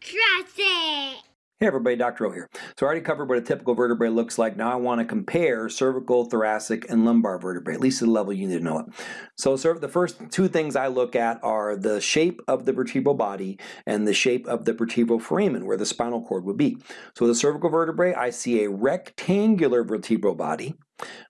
Trust it! Hey everybody, Dr. O here. So I already covered what a typical vertebrae looks like. Now I want to compare cervical, thoracic, and lumbar vertebrae, at least the level you need to know it. So the first two things I look at are the shape of the vertebral body and the shape of the vertebral foramen, where the spinal cord would be. So the cervical vertebrae, I see a rectangular vertebral body.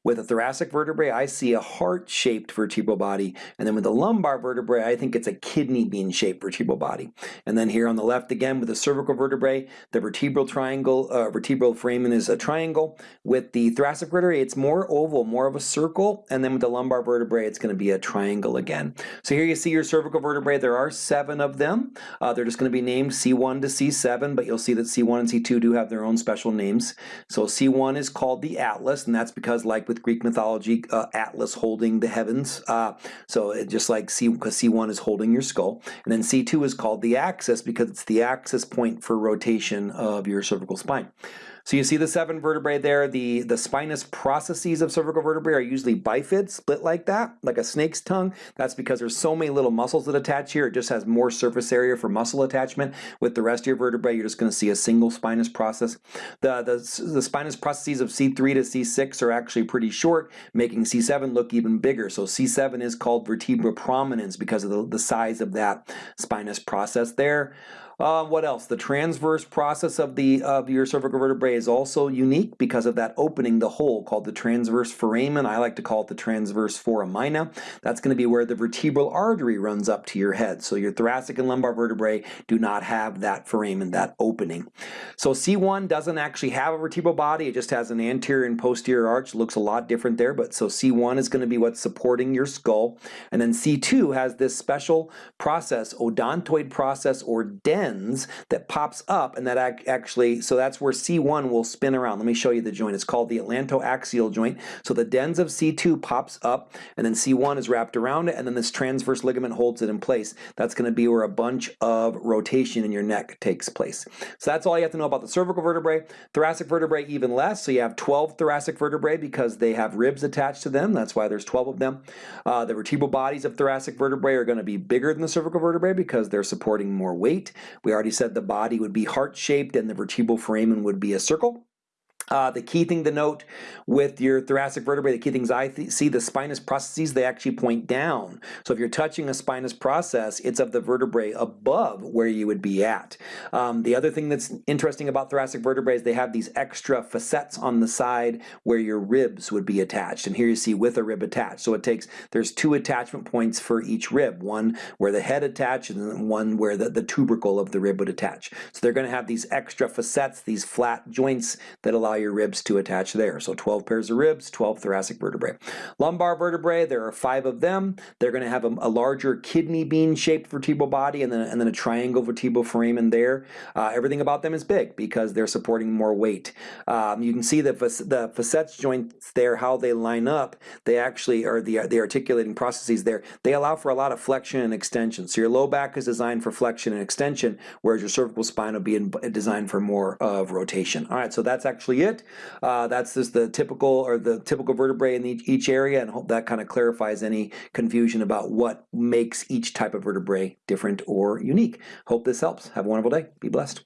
With a thoracic vertebrae, I see a heart-shaped vertebral body, and then with the lumbar vertebrae, I think it's a kidney bean-shaped vertebral body. And then here on the left again, with the cervical vertebrae, the vertebral triangle, uh, vertebral foramen is a triangle. With the thoracic vertebrae, it's more oval, more of a circle, and then with the lumbar vertebrae, it's going to be a triangle again. So here you see your cervical vertebrae. There are seven of them. Uh, they're just going to be named C1 to C7, but you'll see that C1 and C2 do have their own special names. So C1 is called the atlas, and that's because because like with Greek mythology, uh, Atlas holding the heavens. Uh, so it just like C, because C1 is holding your skull. And then C2 is called the axis because it's the axis point for rotation of your cervical spine. So you see the seven vertebrae there. The, the spinous processes of cervical vertebrae are usually bifid, split like that, like a snake's tongue. That's because there's so many little muscles that attach here. It just has more surface area for muscle attachment. With the rest of your vertebrae, you're just going to see a single spinous process. The, the, the spinous processes of C3 to C6 are actually pretty short, making C7 look even bigger. So C7 is called vertebra prominens because of the, the size of that spinous process there. Uh, what else? The transverse process of the of your cervical vertebrae is also unique because of that opening, the hole called the transverse foramen. I like to call it the transverse foramina. That's going to be where the vertebral artery runs up to your head. So your thoracic and lumbar vertebrae do not have that foramen, that opening. So C1 doesn't actually have a vertebral body. It just has an anterior and posterior arch. Looks a lot different there. But so C1 is going to be what's supporting your skull. And then C2 has this special process, odontoid process or den lens that pops up and that actually, so that's where C1 will spin around. Let me show you the joint. It's called the atlantoaxial joint. So the dens of C2 pops up and then C1 is wrapped around it and then this transverse ligament holds it in place. That's going to be where a bunch of rotation in your neck takes place. So that's all you have to know about the cervical vertebrae. Thoracic vertebrae even less. So you have 12 thoracic vertebrae because they have ribs attached to them. That's why there's 12 of them. Uh, the vertebral bodies of thoracic vertebrae are going to be bigger than the cervical vertebrae because they're supporting more weight. We already said the body would be heart-shaped and the vertebral foramen would be a circle. Uh, the key thing to note with your thoracic vertebrae, the key things I th see, the spinous processes, they actually point down. So if you're touching a spinous process, it's of the vertebrae above where you would be at. Um, the other thing that's interesting about thoracic vertebrae is they have these extra facets on the side where your ribs would be attached. And here you see with a rib attached. So it takes, there's two attachment points for each rib, one where the head attaches and one where the, the tubercle of the rib would attach. So they're going to have these extra facets, these flat joints that allow your ribs to attach there. So 12 pairs of ribs, 12 thoracic vertebrae. Lumbar vertebrae, there are five of them. They're going to have a, a larger kidney bean shaped vertebral body and then, and then a triangle vertebral foramen there. Uh, everything about them is big because they're supporting more weight. Um, you can see the, the facets joints there, how they line up, they actually are the, the articulating processes there. They allow for a lot of flexion and extension. So your low back is designed for flexion and extension, whereas your cervical spine will be in, designed for more of rotation. All right, so that's actually it Uh, that's just the typical or the typical vertebrae in each, each area and hope that kind of clarifies any confusion about what makes each type of vertebrae different or unique. Hope this helps. Have a wonderful day. Be blessed.